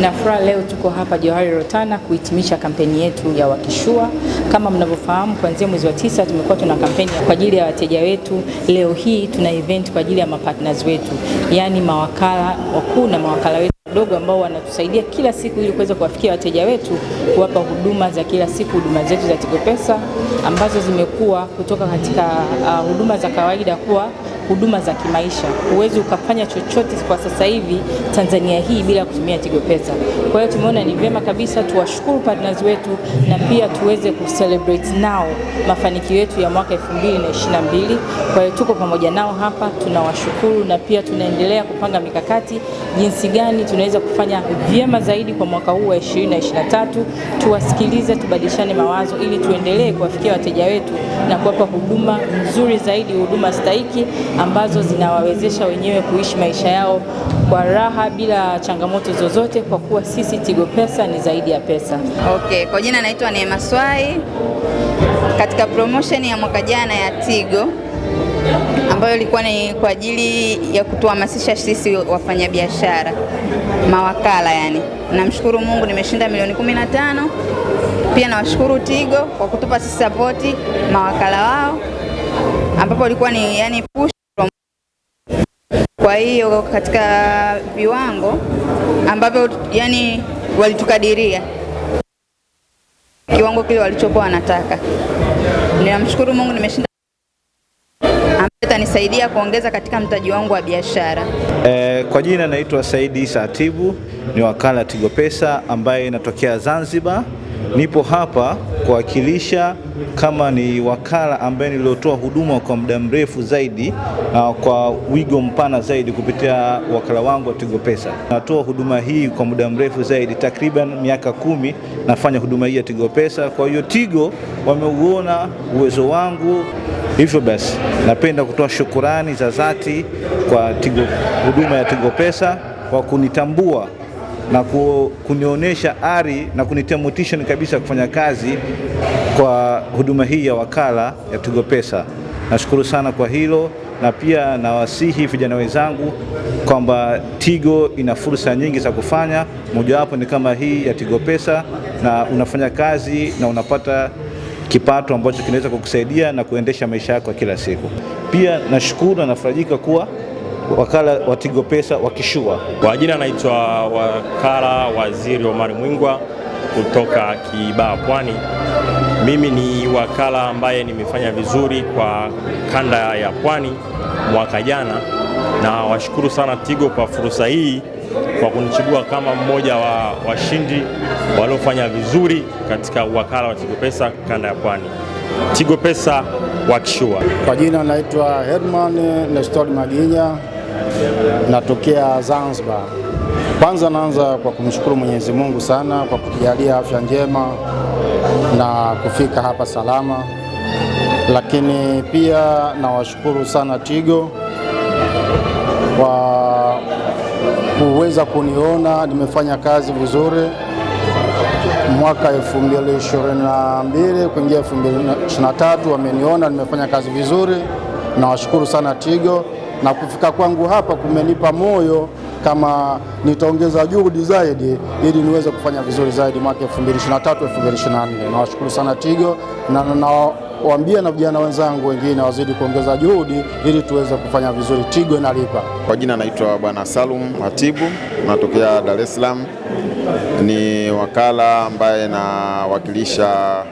Na furaha leo tuko hapa Johari Rotana kuhitimisha kampeni yetu ya Wakishua. Kama mnavyofahamu, kuanzia mwezi wa tisa tumekuwa tuna kampeni kwa ajili ya wateja wetu. Leo hii tuna event kwa ajili ya mapartners wetu, yaani mawakala wakuu na mawakala wetu wadogo ambao wanatusaidia kila siku ili kuweza kuwafikia wateja wetu, kuwapa huduma za kila siku, huduma zetu za Tigo Pesa ambazo zimekuwa kutoka katika uh, huduma za kawaida kuwa huduma za kimaisha. Huwezi ukafanya chochote kwa sasa hivi Tanzania hii bila kutumia Tigo Pesa. Kwa hiyo tumeona ni vyema kabisa tuwashukuru partners wetu na pia tuweze kucelebrate nao mafanikio yetu ya mwaka 2022. Kwa hiyo tuko pamoja nao hapa, tunawashukuru na pia tunaendelea kupanga mikakati jinsi gani tunaweza kufanya vyema zaidi kwa mwaka huu wa 2023. Tuwasikilize, tubadilishane mawazo ili tuendelee kuwafikia wateja wetu na kuwapa huduma nzuri zaidi, huduma stahiki ambazo zinawawezesha wenyewe kuishi maisha yao kwa raha bila changamoto zozote, kwa kuwa sisi Tigo Pesa ni zaidi ya pesa. Okay, kwa jina naitwa Neema Swai. Katika promotion ya mwaka jana ya Tigo ambayo ilikuwa ni kwa ajili ya kutuhamasisha sisi wafanyabiashara mawakala, yani namshukuru Mungu nimeshinda milioni 15. Pia nawashukuru Tigo kwa kutupa sisi sapoti mawakala wao, ambapo ilikuwa ni yani push kwa hiyo katika viwango ambavyo yani walitukadiria kiwango kile walichokuwa wanataka. Ninamshukuru Mungu nimeshinda, ambaye itanisaidia kuongeza katika mtaji wangu wa biashara. E, kwa jina naitwa Saidi Isa Atibu, ni wakala Tigo Pesa ambaye inatokea Zanzibar. Nipo hapa kuwakilisha kama ni wakala ambaye niliotoa huduma kwa muda mrefu zaidi na kwa wigo mpana zaidi kupitia wakala wangu wa Tigo Pesa. Natoa huduma hii kwa muda mrefu zaidi, takriban miaka kumi nafanya huduma hii ya Tigo Pesa. Kwa hiyo Tigo wameuona uwezo wangu, hivyo basi napenda kutoa shukurani za dhati kwa Tigo, huduma ya Tigo Pesa kwa kunitambua na kunionyesha ari na kunitia motivation kabisa kufanya kazi kwa huduma hii ya wakala ya Tigo Pesa. Nashukuru sana kwa hilo, na pia nawasihi vijana wenzangu kwamba Tigo ina fursa nyingi za kufanya, mojawapo ni kama hii ya Tigo Pesa, na unafanya kazi na unapata kipato ambacho kinaweza kukusaidia na kuendesha maisha yako kila siku. Pia nashukuru na nafarajika kuwa wakala wa Tigo Pesa Wakishua. Kwa jina naitwa wakala Waziri Omar Mwingwa kutoka kibaa Pwani. Mimi ni wakala ambaye nimefanya vizuri kwa kanda ya Pwani mwaka jana, na washukuru sana Tigo kwa fursa hii kwa kunichagua kama mmoja wa washindi waliofanya vizuri katika wakala wa Tigo Pesa kanda ya Pwani. Tigo Pesa Wakishua. Kwa jina naitwa Herman Nestor Maginya natokea Zanzibar. Kwanza naanza kwa kumshukuru Mwenyezi Mungu sana kwa kutujalia afya njema na kufika hapa salama, lakini pia nawashukuru sana Tigo kwa kuweza kuniona nimefanya kazi vizuri mwaka 2022 kuingia 2023, wameniona nimefanya kazi vizuri. Nawashukuru sana Tigo na kufika kwangu hapa kumenipa moyo kama nitaongeza juhudi zaidi ili niweze kufanya vizuri zaidi mwaka 2023 2024. Nawashukuru sana Tigo na nawaambia na vijana wenzangu wengine wazidi kuongeza juhudi ili tuweze kufanya vizuri. Tigo inalipa. Kwa jina naitwa Bwana Salum Hatibu, natokea Dar es Salaam. Ni wakala ambaye nawakilisha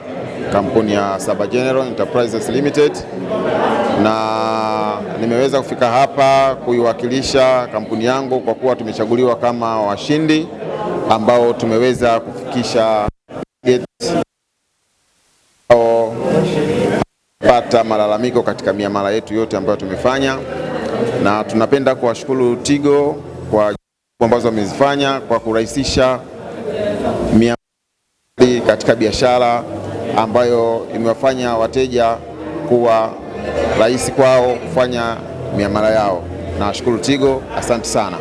kampuni ya Saba General Enterprises Limited. Na nimeweza kufika hapa kuiwakilisha kampuni yangu kwa kuwa tumechaguliwa kama washindi ambao tumeweza kufikisha pata malalamiko katika miamala yetu yote ambayo tumefanya, na tunapenda kuwashukuru Tigo kwa ambazo wamezifanya kwa kurahisisha miamala katika biashara ambayo imewafanya wateja kuwa rahisi kwao kufanya miamala yao. Nawashukuru Tigo, asante sana.